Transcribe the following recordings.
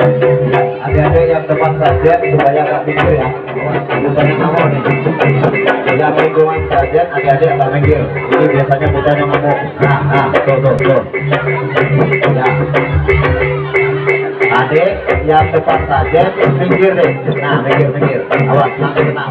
adik-adik yang depan saja supaya nggak mikir ya. Bukan nih, yang lingkungan saja adik-adik nggak mikir. Ini biasanya bukan yang ngomong nah nah tuh tuh tuh. Ya. Adik yang depan saja mikir deh. Nah mikir mikir. Awas nanti kena.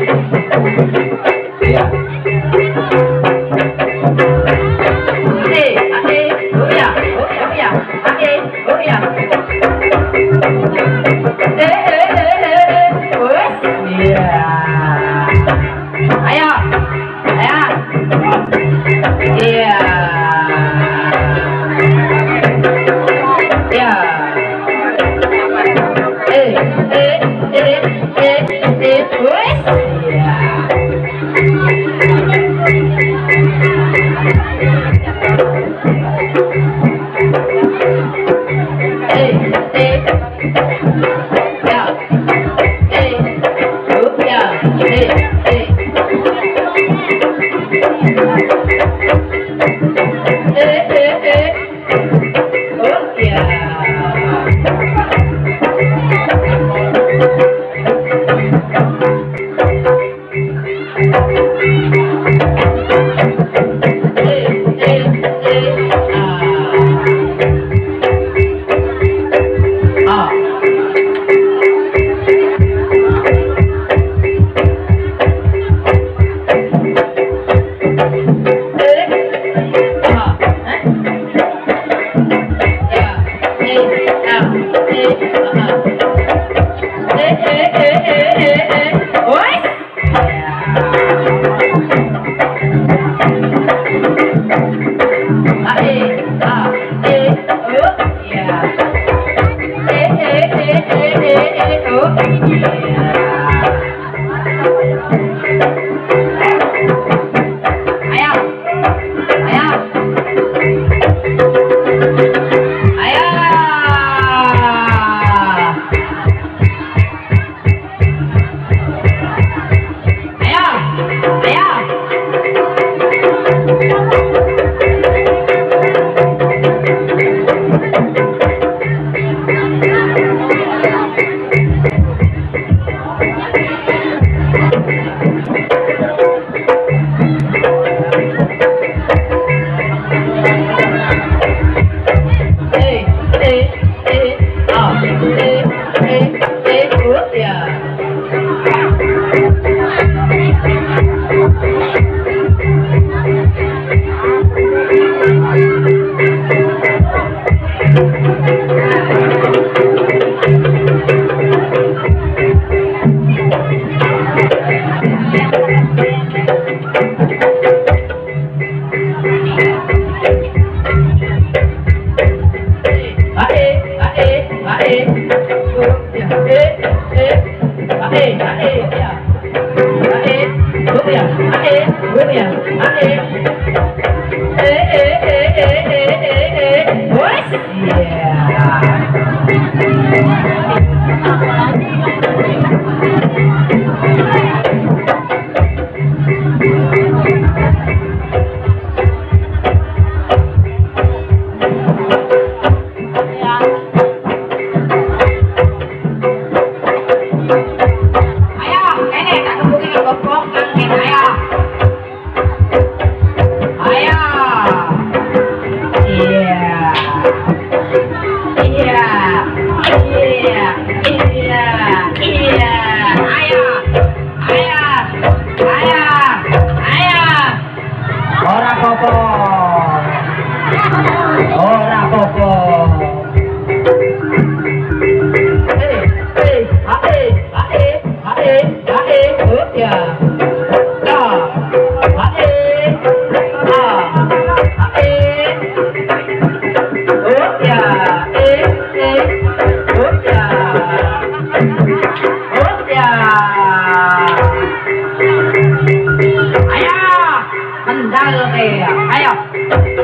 kalau dia. Ayo.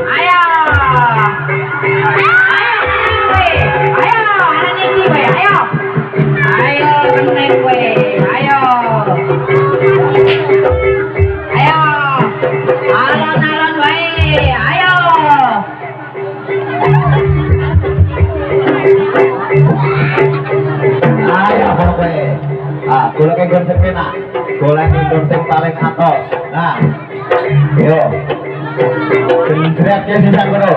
Ayo. Golek konsep enak, paling atas Nah, Yo. Teriaknya sudah bro.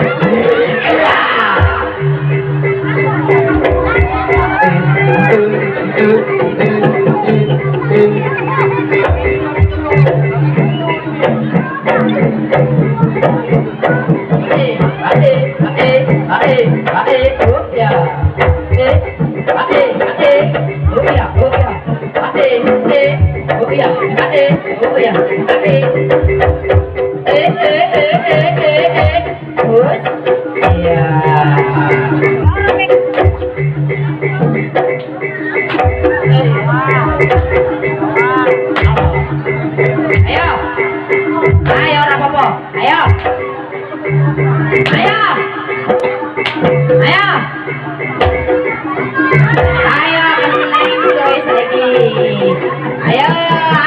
Ayo.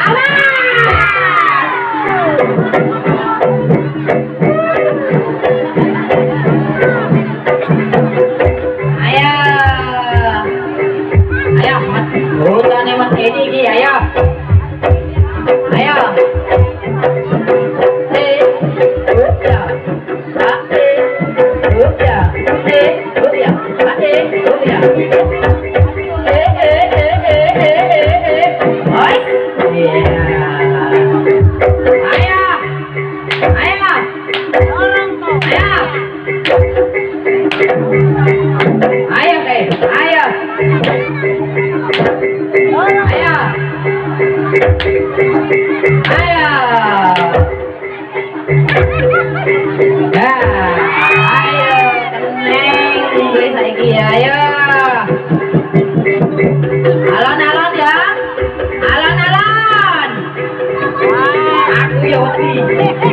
yo.